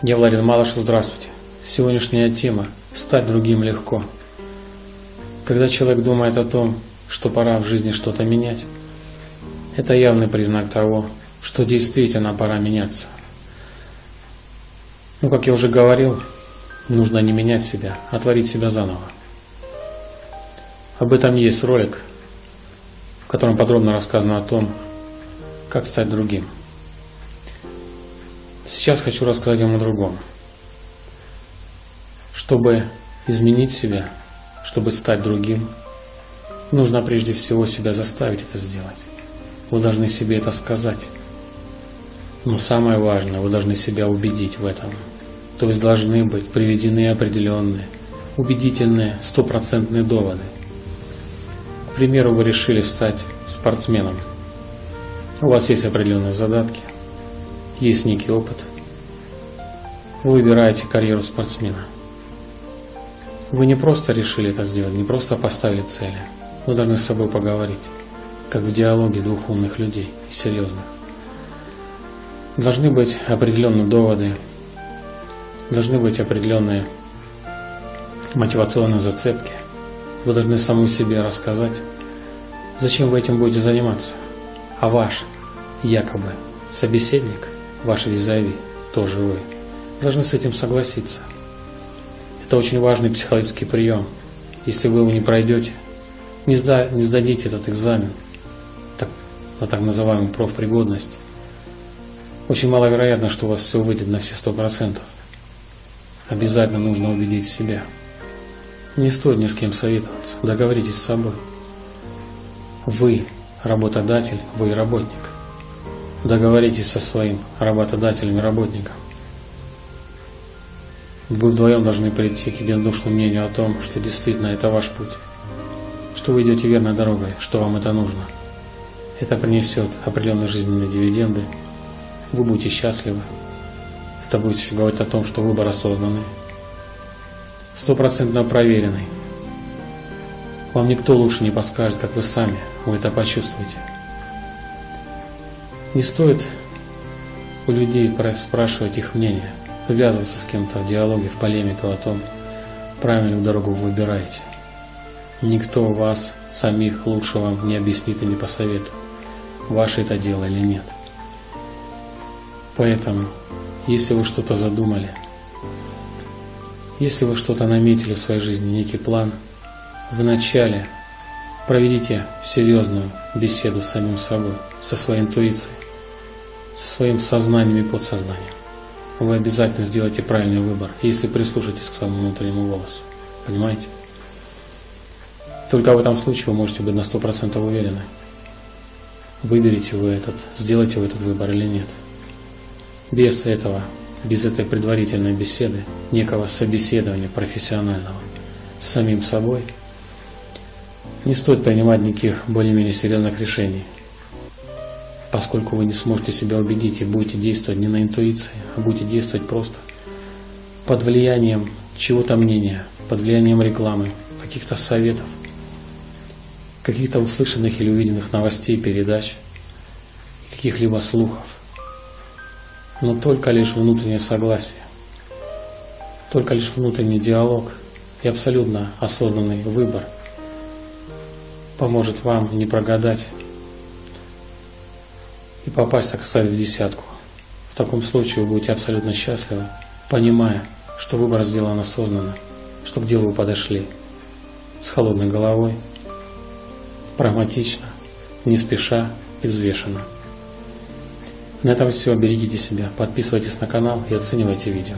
Я Владимир Малышев, здравствуйте. Сегодняшняя тема – стать другим легко. Когда человек думает о том, что пора в жизни что-то менять, это явный признак того, что действительно пора меняться. Ну, как я уже говорил, нужно не менять себя, а творить себя заново. Об этом есть ролик, в котором подробно рассказано о том, как стать другим. Сейчас хочу рассказать вам о другом. Чтобы изменить себя, чтобы стать другим, нужно прежде всего себя заставить это сделать. Вы должны себе это сказать. Но самое важное, вы должны себя убедить в этом. То есть должны быть приведены определенные, убедительные, стопроцентные доводы. К примеру, вы решили стать спортсменом. У вас есть определенные задатки, есть некий опыт. Вы выбираете карьеру спортсмена. Вы не просто решили это сделать, не просто поставили цели. Вы должны с собой поговорить, как в диалоге двух умных людей и серьезных. Должны быть определенные доводы, должны быть определенные мотивационные зацепки. Вы должны саму себе рассказать, зачем вы этим будете заниматься. А ваш, якобы, собеседник, ваш визави, тоже вы, должны с этим согласиться. Это очень важный психологический прием. Если вы его не пройдете, не, сда, не сдадите этот экзамен так, на так называемую профпригодность, очень маловероятно, что у вас все выйдет на все сто процентов. Обязательно нужно убедить себя. Не стоит ни с кем советоваться. Договоритесь с собой. Вы работодатель, вы работник. Договоритесь со своим работодателем и работником. Вы вдвоем должны прийти к единодушному мнению о том, что действительно это ваш путь, что вы идете верной дорогой, что вам это нужно. Это принесет определенные жизненные дивиденды, вы будете счастливы. Это будет еще говорить о том, что выбор осознанный, стопроцентно проверенный. Вам никто лучше не подскажет, как вы сами, вы это почувствуете. Не стоит у людей спрашивать их мнение, ввязываться с кем-то в диалоге, в полемику о том, правильную дорогу вы выбираете. Никто вас, самих, лучше вам не объяснит и не посоветует, ваше это дело или нет. Поэтому, если вы что-то задумали, если вы что-то наметили в своей жизни, некий план, вначале проведите серьезную беседу с самим собой, со своей интуицией, со своим сознанием и подсознанием. Вы обязательно сделаете правильный выбор, если прислушаетесь к своему внутреннему голосу. Понимаете? Только в этом случае вы можете быть на 100% уверены. Выберете вы этот, сделаете вы этот выбор или нет. Без этого, без этой предварительной беседы, некого собеседования профессионального с самим собой, не стоит принимать никаких более-менее серьезных решений, поскольку вы не сможете себя убедить и будете действовать не на интуиции, а будете действовать просто под влиянием чего-то мнения, под влиянием рекламы, каких-то советов, каких-то услышанных или увиденных новостей, передач, каких-либо слухов. Но только лишь внутреннее согласие, только лишь внутренний диалог и абсолютно осознанный выбор поможет вам не прогадать и попасть, так сказать, в десятку. В таком случае вы будете абсолютно счастливы, понимая, что выбор сделан осознанно, что к делу вы подошли с холодной головой, прагматично, не спеша и взвешенно. На этом все. Берегите себя, подписывайтесь на канал и оценивайте видео.